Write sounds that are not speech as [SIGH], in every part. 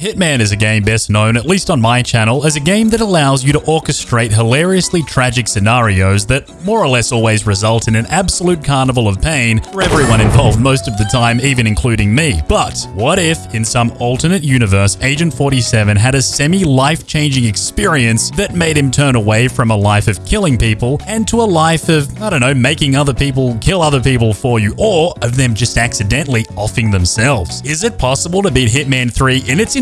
Hitman is a game best known, at least on my channel, as a game that allows you to orchestrate hilariously tragic scenarios that more or less always result in an absolute carnival of pain for everyone involved most of the time, even including me. But what if, in some alternate universe, Agent 47 had a semi-life-changing experience that made him turn away from a life of killing people and to a life of, I don't know, making other people kill other people for you, or of them just accidentally offing themselves? Is it possible to beat Hitman 3 in its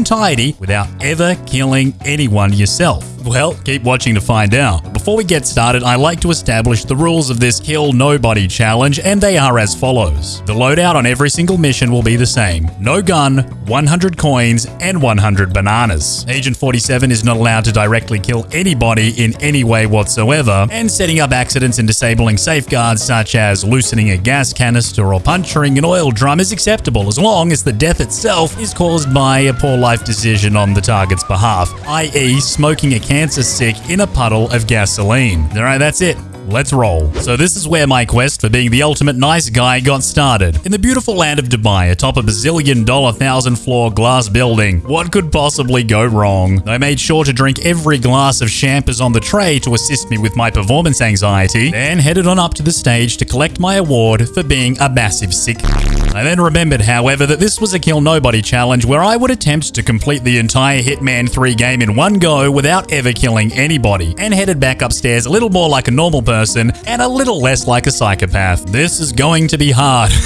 without ever killing anyone yourself? Well, keep watching to find out. Before we get started, I like to establish the rules of this Kill Nobody challenge, and they are as follows. The loadout on every single mission will be the same. No gun, 100 coins, and 100 bananas. Agent 47 is not allowed to directly kill anybody in any way whatsoever, and setting up accidents and disabling safeguards such as loosening a gas canister or puncturing an oil drum is acceptable as long as the death itself is caused by a poor life decision on the target's behalf, i.e. smoking a cancer stick in a puddle of gasoline. Alright, that's it. Let's roll. So this is where my quest for being the ultimate nice guy got started. In the beautiful land of Dubai, atop a bazillion dollar thousand floor glass building. What could possibly go wrong? I made sure to drink every glass of champers on the tray to assist me with my performance anxiety, then headed on up to the stage to collect my award for being a massive sick. [LAUGHS] I then remembered, however, that this was a Kill Nobody challenge where I would attempt to complete the entire Hitman 3 game in one go without ever killing anybody, and headed back upstairs a little more like a normal person and a little less like a psychopath. This is going to be hard. [LAUGHS]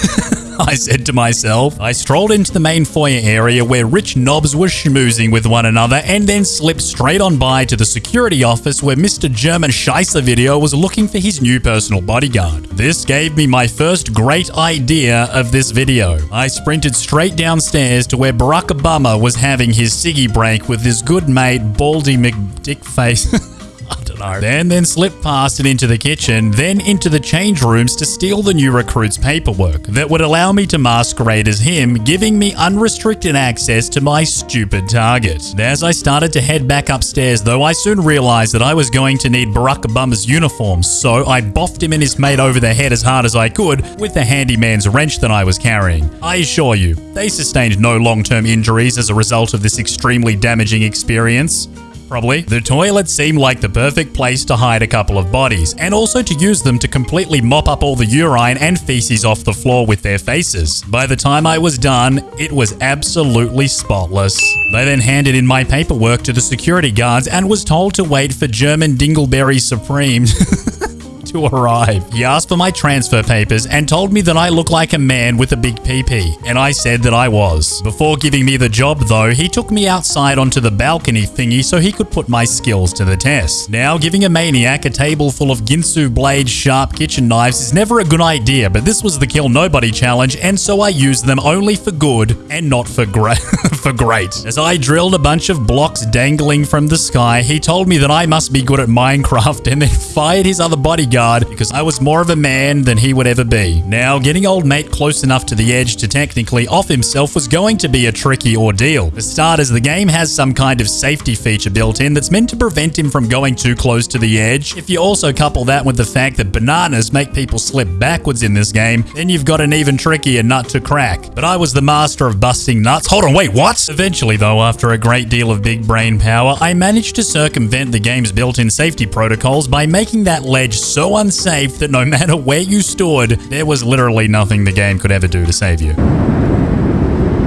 I said to myself. I strolled into the main foyer area where rich knobs were schmoozing with one another and then slipped straight on by to the security office where Mr. German Scheisser Video was looking for his new personal bodyguard. This gave me my first great idea of this video. I sprinted straight downstairs to where Barack Obama was having his ciggy break with his good mate Baldy McDickface. [LAUGHS] [LAUGHS] Then then slipped past and into the kitchen, then into the change rooms to steal the new recruit's paperwork that would allow me to masquerade as him, giving me unrestricted access to my stupid target. As I started to head back upstairs, though, I soon realized that I was going to need Barack Obama's uniform, so I boffed him and his mate over the head as hard as I could with the handyman's wrench that I was carrying. I assure you, they sustained no long-term injuries as a result of this extremely damaging experience probably. The toilet seemed like the perfect place to hide a couple of bodies, and also to use them to completely mop up all the urine and feces off the floor with their faces. By the time I was done, it was absolutely spotless. They then handed in my paperwork to the security guards and was told to wait for German Dingleberry Supreme. [LAUGHS] to arrive. He asked for my transfer papers and told me that I look like a man with a big PP, and I said that I was. Before giving me the job though, he took me outside onto the balcony thingy so he could put my skills to the test. Now, giving a maniac a table full of Ginsu blade sharp kitchen knives is never a good idea, but this was the Kill Nobody challenge, and so I used them only for good and not for great. [LAUGHS] for great. As I drilled a bunch of blocks dangling from the sky, he told me that I must be good at Minecraft and then [LAUGHS] fired his other bodyguard because I was more of a man than he would ever be. Now, getting old mate close enough to the edge to technically off himself was going to be a tricky ordeal. For starters, the game has some kind of safety feature built in that's meant to prevent him from going too close to the edge. If you also couple that with the fact that bananas make people slip backwards in this game, then you've got an even trickier nut to crack. But I was the master of busting nuts. Hold on, wait, what? Eventually, though, after a great deal of big brain power, I managed to circumvent the game's built-in safety protocols by making that ledge so unsafe that no matter where you stood, there was literally nothing the game could ever do to save you.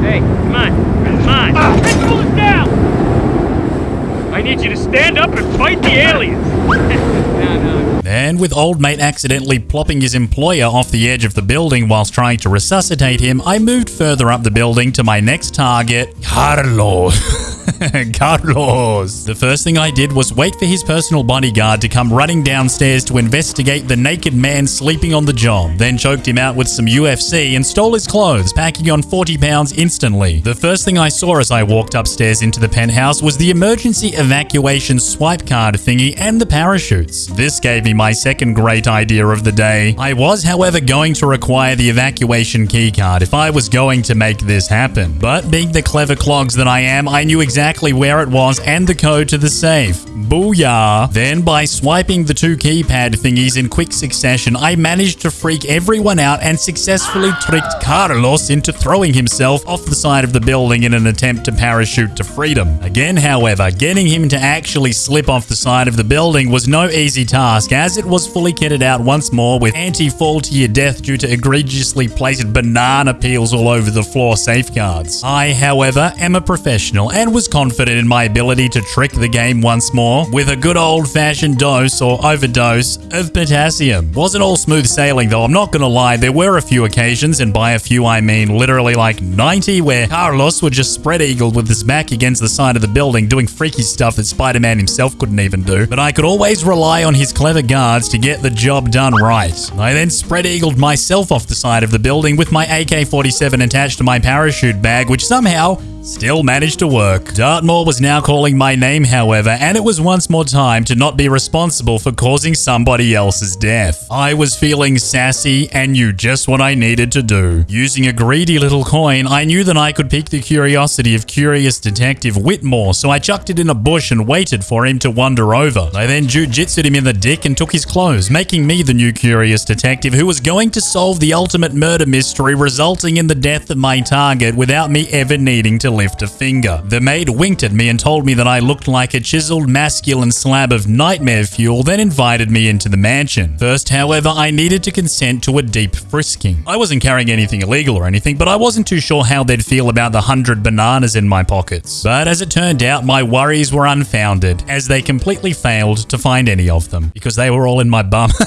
Hey, come on. Come on. Ah. Principal is down! I need you to stand up and fight the aliens. [LAUGHS] no, no. And with old mate accidentally plopping his employer off the edge of the building whilst trying to resuscitate him, I moved further up the building to my next target, Carlos. [LAUGHS] [LAUGHS] Carlos. The first thing I did was wait for his personal bodyguard to come running downstairs to investigate the naked man sleeping on the job, then choked him out with some UFC and stole his clothes, packing on 40 pounds instantly. The first thing I saw as I walked upstairs into the penthouse was the emergency evacuation swipe card thingy and the parachutes. This gave me my second great idea of the day. I was, however, going to require the evacuation keycard if I was going to make this happen. But being the clever clogs that I am, I knew exactly exactly where it was and the code to the safe. Booyah! Then, by swiping the two keypad thingies in quick succession, I managed to freak everyone out and successfully tricked Carlos into throwing himself off the side of the building in an attempt to parachute to freedom. Again, however, getting him to actually slip off the side of the building was no easy task, as it was fully kitted out once more with anti-fall to your death due to egregiously placed banana peels all over the floor safeguards. I, however, am a professional and was confident in my ability to trick the game once more with a good old-fashioned dose or overdose of potassium. Wasn't all smooth sailing though, I'm not gonna lie, there were a few occasions, and by a few I mean literally like 90, where Carlos would just spread eagle with his back against the side of the building doing freaky stuff that Spider-Man himself couldn't even do. But I could always rely on his clever guards to get the job done right. I then spread-eagled myself off the side of the building with my AK-47 attached to my parachute bag, which somehow Still managed to work. Dartmoor was now calling my name, however, and it was once more time to not be responsible for causing somebody else's death. I was feeling sassy and knew just what I needed to do. Using a greedy little coin, I knew that I could pique the curiosity of curious detective Whitmore, so I chucked it in a bush and waited for him to wander over. I then jujitsued him in the dick and took his clothes, making me the new curious detective who was going to solve the ultimate murder mystery resulting in the death of my target without me ever needing to lift a finger. The maid winked at me and told me that I looked like a chiseled masculine slab of nightmare fuel, then invited me into the mansion. First, however, I needed to consent to a deep frisking. I wasn't carrying anything illegal or anything, but I wasn't too sure how they'd feel about the hundred bananas in my pockets. But as it turned out, my worries were unfounded, as they completely failed to find any of them, because they were all in my bum. [LAUGHS]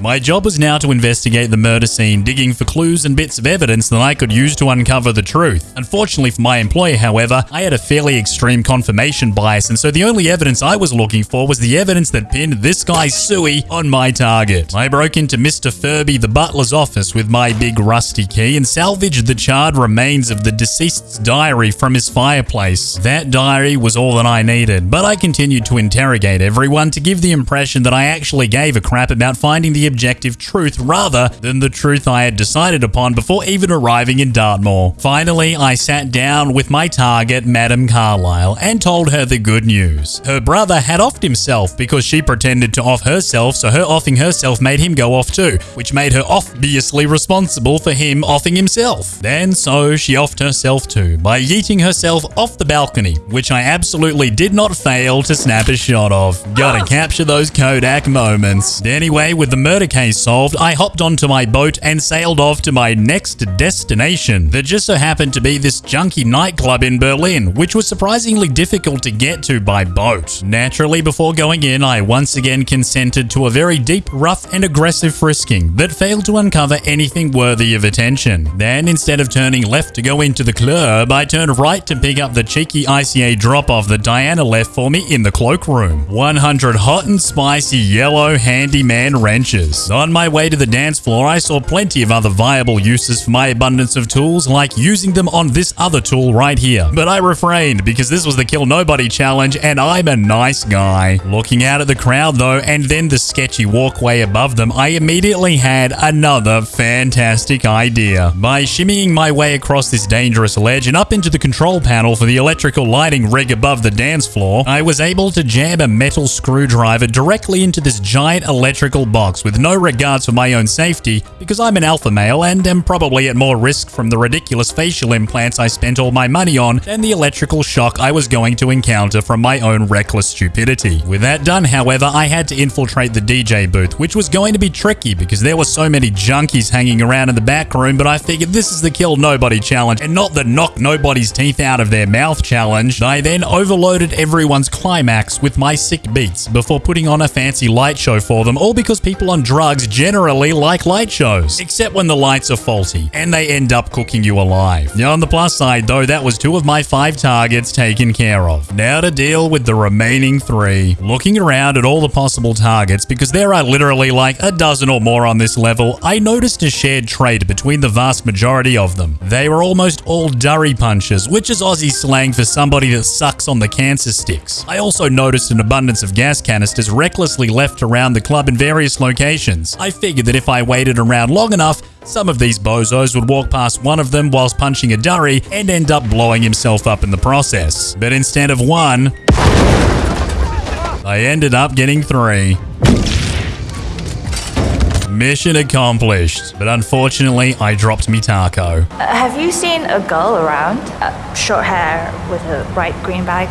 My job was now to investigate the murder scene, digging for clues and bits of evidence that I could use to uncover the truth. Unfortunately for my employer, however, I had a fairly extreme confirmation bias, and so the only evidence I was looking for was the evidence that pinned this guy Suey on my target. I broke into Mr. Furby the butler's office with my big rusty key and salvaged the charred remains of the deceased's diary from his fireplace. That diary was all that I needed, but I continued to interrogate everyone to give the impression that I actually gave a crap about finding the objective truth rather than the truth I had decided upon before even arriving in Dartmoor. Finally, I sat down with my target, Madame Carlisle, and told her the good news. Her brother had offed himself because she pretended to off herself, so her offing herself made him go off too, which made her obviously responsible for him offing himself. Then so she offed herself too, by yeeting herself off the balcony, which I absolutely did not fail to snap a shot of. Gotta ah! capture those Kodak moments. Anyway, with the murder case solved, I hopped onto my boat and sailed off to my next destination that just so happened to be this junky nightclub in Berlin, which was surprisingly difficult to get to by boat. Naturally, before going in, I once again consented to a very deep, rough, and aggressive frisking that failed to uncover anything worthy of attention. Then, instead of turning left to go into the club, I turned right to pick up the cheeky ICA drop-off that Diana left for me in the cloakroom. 100 hot and spicy yellow handyman wrenches. On my way to the dance floor, I saw plenty of other viable uses for my abundance of tools, like using them on this other tool right here. But I refrained because this was the Kill Nobody challenge and I'm a nice guy. Looking out at the crowd though, and then the sketchy walkway above them, I immediately had another fantastic idea. By shimmying my way across this dangerous ledge and up into the control panel for the electrical lighting rig above the dance floor, I was able to jam a metal screwdriver directly into this giant electrical box with no regards for my own safety because I'm an alpha male and am probably at more risk from the ridiculous facial implants I spent all my money on than the electrical shock I was going to encounter from my own reckless stupidity. With that done, however, I had to infiltrate the DJ booth, which was going to be tricky because there were so many junkies hanging around in the back room, but I figured this is the kill nobody challenge and not the knock nobody's teeth out of their mouth challenge. I then overloaded everyone's climax with my sick beats before putting on a fancy light show for them, all because people on drugs generally like light shows, except when the lights are faulty and they end up cooking you alive. On the plus side, though, that was two of my five targets taken care of. Now to deal with the remaining three. Looking around at all the possible targets, because there are literally like a dozen or more on this level, I noticed a shared trait between the vast majority of them. They were almost all durry punches, which is Aussie slang for somebody that sucks on the cancer sticks. I also noticed an abundance of gas canisters recklessly left around the club in various locations. I figured that if I waited around long enough, Some of these bozos would walk past one of them whilst punching a durry and end up blowing himself up in the process. But instead of one, I ended up getting three. Mission accomplished, but unfortunately, I dropped me taco. Uh, have you seen a girl around? Uh, short hair with a bright green bag?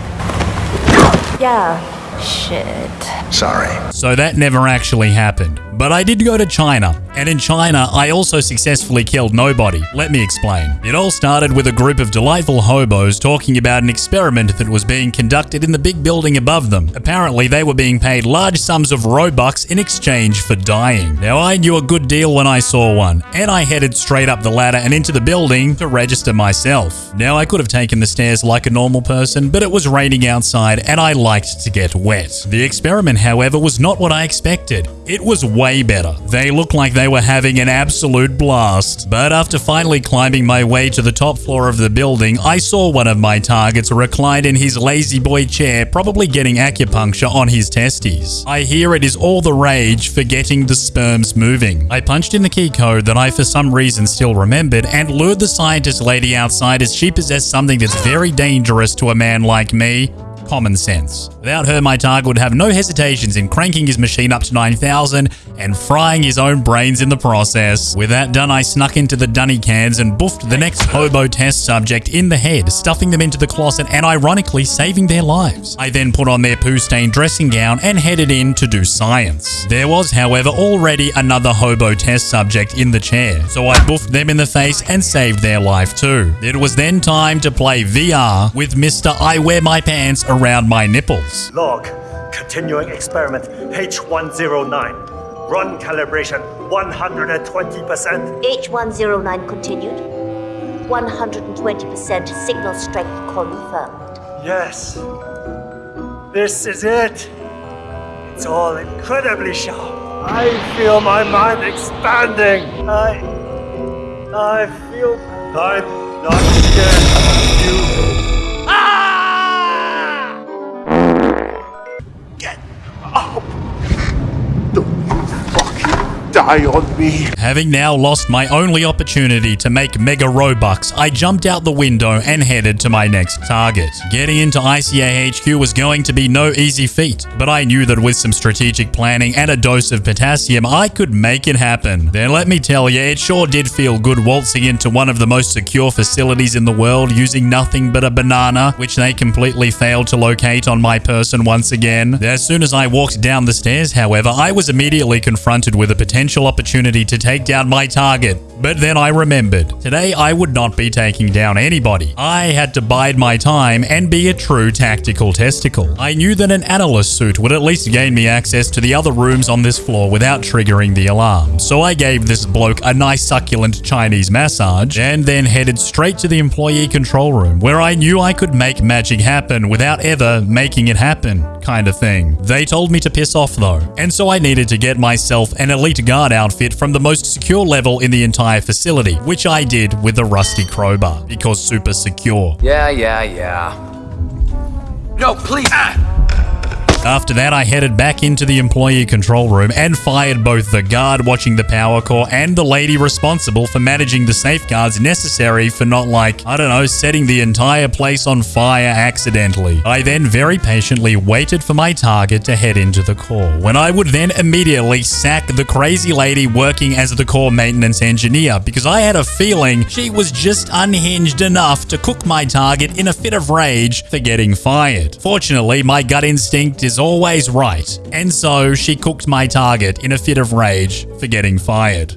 Yeah. Shit. Sorry. So that never actually happened. But I did go to China, and in China, I also successfully killed nobody. Let me explain. It all started with a group of delightful hobos talking about an experiment that was being conducted in the big building above them. Apparently, they were being paid large sums of Robux in exchange for dying. Now, I knew a good deal when I saw one, and I headed straight up the ladder and into the building to register myself. Now, I could have taken the stairs like a normal person, but it was raining outside, and I liked to get wet. The experiment, however, was not what I expected. It was way better. They looked like they were having an absolute blast. But after finally climbing my way to the top floor of the building, I saw one of my targets reclined in his lazy boy chair, probably getting acupuncture on his testes. I hear it is all the rage for getting the sperms moving. I punched in the key code that I for some reason still remembered and lured the scientist lady outside as she possessed something that's very dangerous to a man like me common sense. Without her, my target would have no hesitations in cranking his machine up to 9000 and frying his own brains in the process. With that done, I snuck into the dunny cans and boofed the next hobo test subject in the head, stuffing them into the closet and ironically saving their lives. I then put on their poo-stained dressing gown and headed in to do science. There was, however, already another hobo test subject in the chair, so I boofed them in the face and saved their life too. It was then time to play VR with Mr. I Wear My Pants around my nipples. Log. Continuing experiment H109. Run calibration 120%. H109 continued. 120% signal strength confirmed. Yes. This is it. It's all incredibly sharp. I feel my mind expanding. I. I feel. I'm not scared of you. Having now lost my only opportunity to make Mega Robux, I jumped out the window and headed to my next target. Getting into ICA HQ was going to be no easy feat, but I knew that with some strategic planning and a dose of potassium, I could make it happen. Then let me tell you, it sure did feel good waltzing into one of the most secure facilities in the world using nothing but a banana, which they completely failed to locate on my person once again. As soon as I walked down the stairs, however, I was immediately confronted with a potential opportunity to take down my target. But then I remembered, today I would not be taking down anybody. I had to bide my time and be a true tactical testicle. I knew that an analyst suit would at least gain me access to the other rooms on this floor without triggering the alarm. So I gave this bloke a nice succulent Chinese massage and then headed straight to the employee control room where I knew I could make magic happen without ever making it happen kind of thing. They told me to piss off though, and so I needed to get myself an elite guard outfit from the most secure level in the entire facility, which I did with a rusty crowbar, because super secure. Yeah, yeah, yeah. No, please. Ah! After that, I headed back into the employee control room and fired both the guard watching the power core and the lady responsible for managing the safeguards necessary for not like, I don't know, setting the entire place on fire accidentally. I then very patiently waited for my target to head into the core, when I would then immediately sack the crazy lady working as the core maintenance engineer because I had a feeling she was just unhinged enough to cook my target in a fit of rage for getting fired. Fortunately, my gut instinct is always right, and so she cooked my target in a fit of rage for getting fired.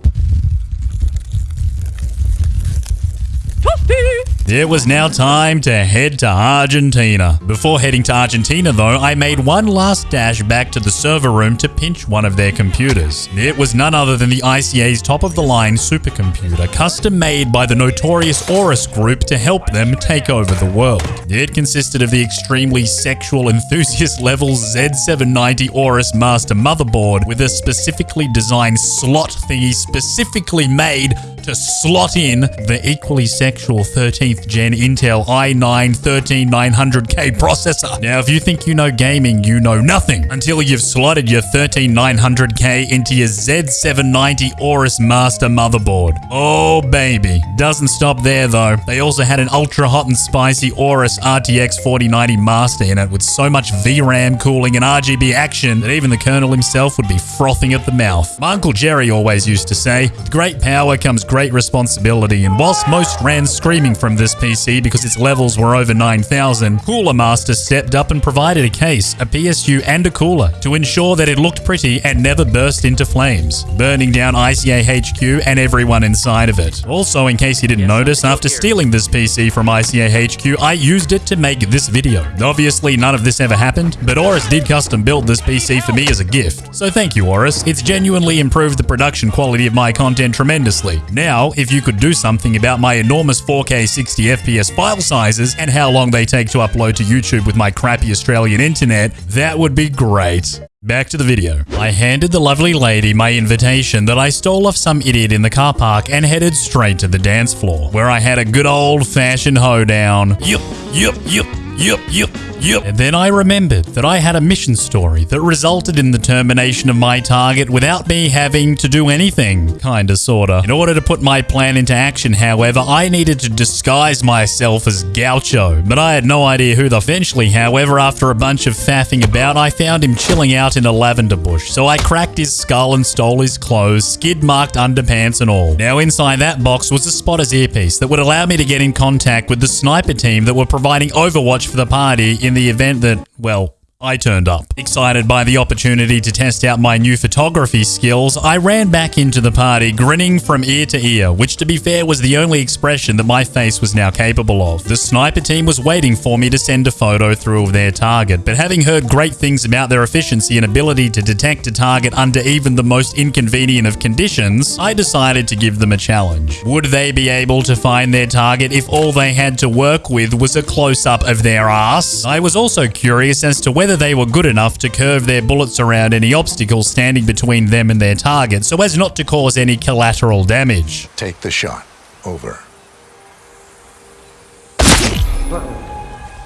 It was now time to head to Argentina. Before heading to Argentina, though, I made one last dash back to the server room to pinch one of their computers. It was none other than the ICA's top of the line supercomputer, custom made by the notorious Aorus Group to help them take over the world. It consisted of the extremely sexual enthusiast level Z790 Aorus Master motherboard with a specifically designed slot thingy specifically made to slot in the equally sexual 13th gen Intel i9 13900K processor. Now, if you think you know gaming, you know nothing until you've slotted your 13900K into your Z790 Aorus Master motherboard. Oh, baby. Doesn't stop there, though. They also had an ultra hot and spicy Aorus RTX 4090 Master in it with so much VRAM cooling and RGB action that even the Colonel himself would be frothing at the mouth. My Uncle Jerry always used to say, great power comes great responsibility, and whilst most ran screaming from this PC because its levels were over 9000, Cooler Master stepped up and provided a case, a PSU, and a cooler to ensure that it looked pretty and never burst into flames, burning down ICA HQ and everyone inside of it. Also, in case you didn't notice, after stealing this PC from ICA HQ, I used it to make this video. Obviously, none of this ever happened, but Aorus did custom build this PC for me as a gift. So thank you, Aorus. It's genuinely improved the production quality of my content tremendously. Now, if you could do something about my enormous 4K 60 FPS file sizes and how long they take to upload to YouTube with my crappy Australian internet, that would be great. Back to the video. I handed the lovely lady my invitation that I stole off some idiot in the car park and headed straight to the dance floor, where I had a good old fashioned hoedown. Yup, yup, yup, yup, yup. Yep. And then I remembered that I had a mission story that resulted in the termination of my target without me having to do anything. Kinda, sorta. In order to put my plan into action, however, I needed to disguise myself as Gaucho, but I had no idea who the eventually, however, after a bunch of faffing about, I found him chilling out in a lavender bush. So I cracked his skull and stole his clothes, skid marked underpants and all. Now inside that box was a spotter's earpiece that would allow me to get in contact with the sniper team that were providing Overwatch for the party in the event that, well, I turned up. Excited by the opportunity to test out my new photography skills, I ran back into the party grinning from ear to ear, which to be fair was the only expression that my face was now capable of. The sniper team was waiting for me to send a photo through of their target, but having heard great things about their efficiency and ability to detect a target under even the most inconvenient of conditions, I decided to give them a challenge. Would they be able to find their target if all they had to work with was a close-up of their ass? I was also curious as to whether whether they were good enough to curve their bullets around any obstacles standing between them and their target so as not to cause any collateral damage. Take the shot. Over.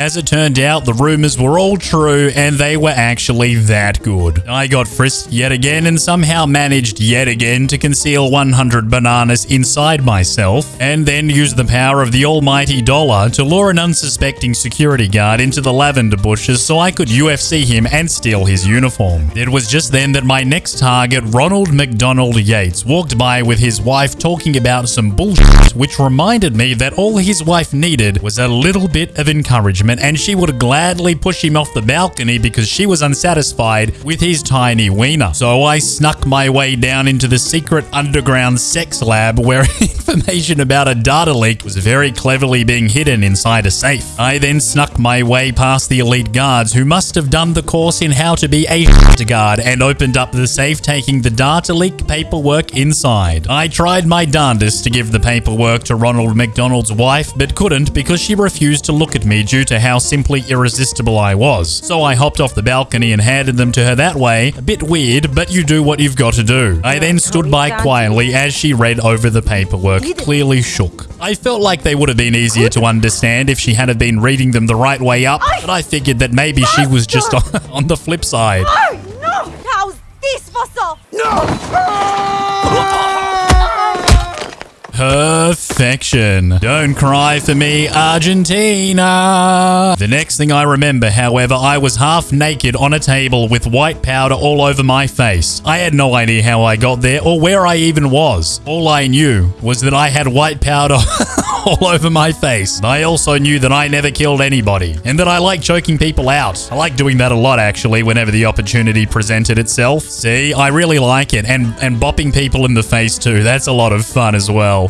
As it turned out, the rumors were all true and they were actually that good. I got frisked yet again and somehow managed yet again to conceal 100 bananas inside myself and then used the power of the almighty dollar to lure an unsuspecting security guard into the lavender bushes so I could UFC him and steal his uniform. It was just then that my next target, Ronald McDonald Yates, walked by with his wife talking about some bullshit which reminded me that all his wife needed was a little bit of encouragement and she would gladly push him off the balcony because she was unsatisfied with his tiny wiener. So I snuck my way down into the secret underground sex lab where [LAUGHS] information about a data leak was very cleverly being hidden inside a safe. I then snuck my way past the elite guards who must have done the course in how to be a [LAUGHS] guard and opened up the safe taking the data leak paperwork inside. I tried my darndest to give the paperwork to Ronald McDonald's wife but couldn't because she refused to look at me due to to how simply irresistible I was. So I hopped off the balcony and handed them to her that way. A bit weird, but you do what you've got to do. I then stood by quietly as she read over the paperwork, clearly shook. I felt like they would have been easier to understand if she had been reading them the right way up, but I figured that maybe she was just [LAUGHS] on the flip side. Oh, no! How's this for so? Perfection. Don't cry for me, Argentina. The next thing I remember, however, I was half naked on a table with white powder all over my face. I had no idea how I got there or where I even was. All I knew was that I had white powder [LAUGHS] [LAUGHS] all over my face. I also knew that I never killed anybody and that I like choking people out. I like doing that a lot actually whenever the opportunity presented itself. See, I really like it and and bopping people in the face too. That's a lot of fun as well.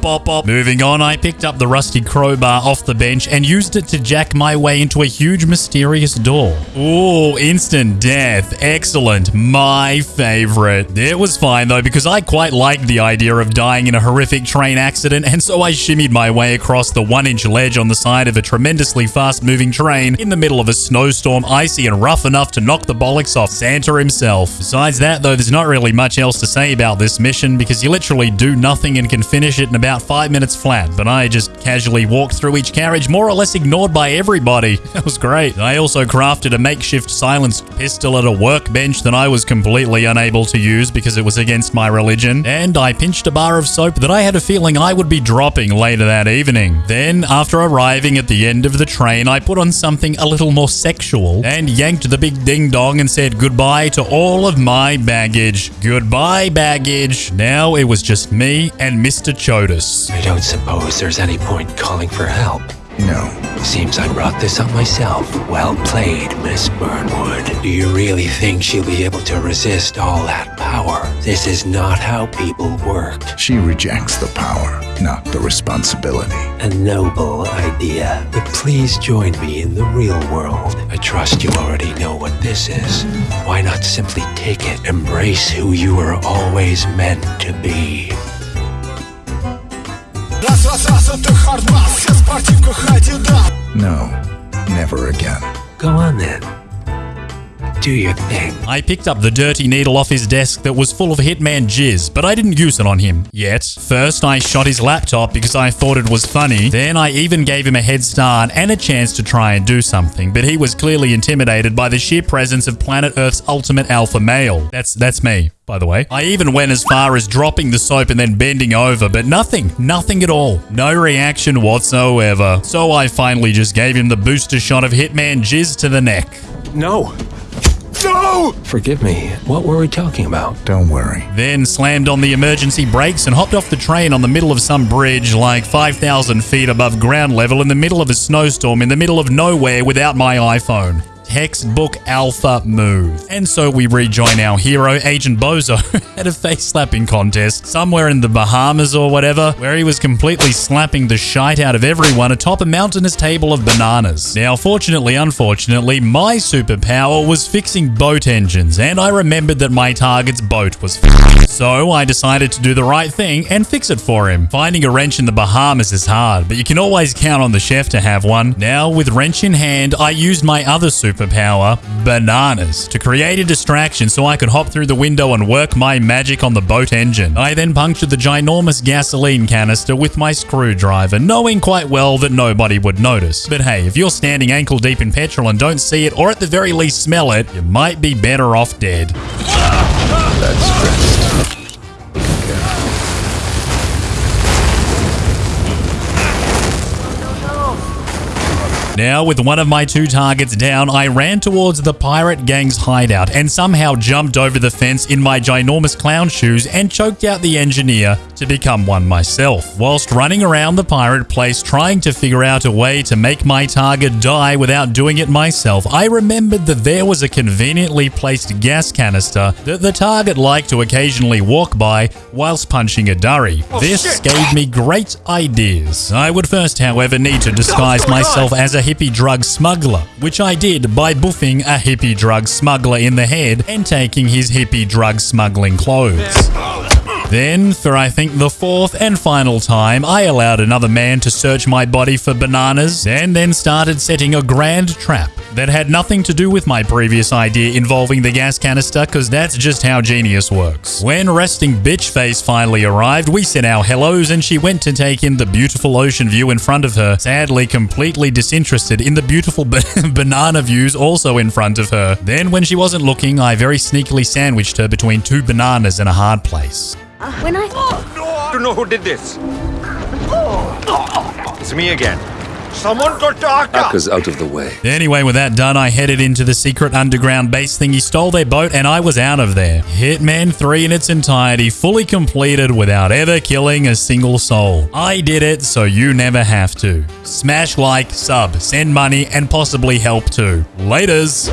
Bop, bop. Moving on, I picked up the rusty crowbar off the bench and used it to jack my way into a huge mysterious door. Ooh, instant death. Excellent. My favorite. It was fine though because I quite liked the idea of dying in a horrific train accident and so I shimmied my way across the one inch ledge on the side of a tremendously fast moving train in the middle of a snowstorm, icy and rough enough to knock the bollocks off Santa himself. Besides that, though, there's not really much else to say about this mission because you literally do nothing and can finish it in about five minutes flat. But I just casually walked through each carriage, more or less ignored by everybody. [LAUGHS] That was great. I also crafted a makeshift silenced pistol at a workbench that I was completely unable to use because it was against my religion. And I pinched a bar of soap that I had a feeling I would be dropping later that evening. Then, after arriving at the end of the train, I put on something a little more sexual and yanked the big ding dong and said goodbye to all of my baggage. Goodbye, baggage. Now it was just me and Mr. Chodas. I don't suppose there's any point calling for help. No. Seems I brought this on myself. Well played, Miss Burnwood. Do you really think she'll be able to resist all that power? This is not how people work. She rejects the power, not the responsibility. A noble idea. But please join me in the real world. I trust you already know what this is. Why not simply take it? Embrace who you were always meant to be. No, never again. Go on then. Do your thing. I picked up the dirty needle off his desk that was full of Hitman jizz, but I didn't use it on him yet. First, I shot his laptop because I thought it was funny. Then, I even gave him a head start and a chance to try and do something, but he was clearly intimidated by the sheer presence of planet Earth's ultimate alpha male. That's that's me. By the way, I even went as far as dropping the soap and then bending over, but nothing, nothing at all. No reaction whatsoever. So I finally just gave him the booster shot of Hitman jizz to the neck. No! No! Forgive me. What were we talking about? Don't worry. then slammed on the emergency brakes and hopped off the train on the middle of some bridge like 5,000 feet above ground level in the middle of a snowstorm in the middle of nowhere without my iPhone. Textbook alpha move. And so we rejoin our hero, Agent Bozo, [LAUGHS] at a face slapping contest somewhere in the Bahamas or whatever, where he was completely slapping the shite out of everyone atop a mountainous table of bananas. Now, fortunately, unfortunately, my superpower was fixing boat engines, and I remembered that my target's boat was f***ed. So I decided to do the right thing and fix it for him. Finding a wrench in the Bahamas is hard, but you can always count on the chef to have one. Now, with wrench in hand, I used my other superpower, bananas, to create a distraction so I could hop through the window and work my magic on the boat engine. I then punctured the ginormous gasoline canister with my screwdriver, knowing quite well that nobody would notice. But hey, if you're standing ankle deep in petrol and don't see it, or at the very least smell it, you might be better off dead. That's Now, with one of my two targets down, I ran towards the pirate gang's hideout and somehow jumped over the fence in my ginormous clown shoes and choked out the engineer to become one myself. Whilst running around the pirate place trying to figure out a way to make my target die without doing it myself, I remembered that there was a conveniently placed gas canister that the target liked to occasionally walk by whilst punching a durry. this gave me great ideas. I would first, however, need to disguise myself as a hippie drug smuggler, which I did by buffing a hippie drug smuggler in the head and taking his hippie drug smuggling clothes. Then, for I think the fourth and final time, I allowed another man to search my body for bananas and then started setting a grand trap that had nothing to do with my previous idea involving the gas canister, because that's just how genius works. When resting bitch face finally arrived, we said our hellos and she went to take in the beautiful ocean view in front of her, sadly completely disinterested in the beautiful ba- [LAUGHS] banana views also in front of her. Then, when she wasn't looking, I very sneakily sandwiched her between two bananas in a hard place. When I. Oh, to know who did this. It's me again. Someone got to Akka. Akka's out of the way. Anyway, with that done, I headed into the secret underground base thingy, stole their boat, and I was out of there. Hitman 3 in its entirety, fully completed without ever killing a single soul. I did it, so you never have to. Smash like, sub, send money, and possibly help too. Laters!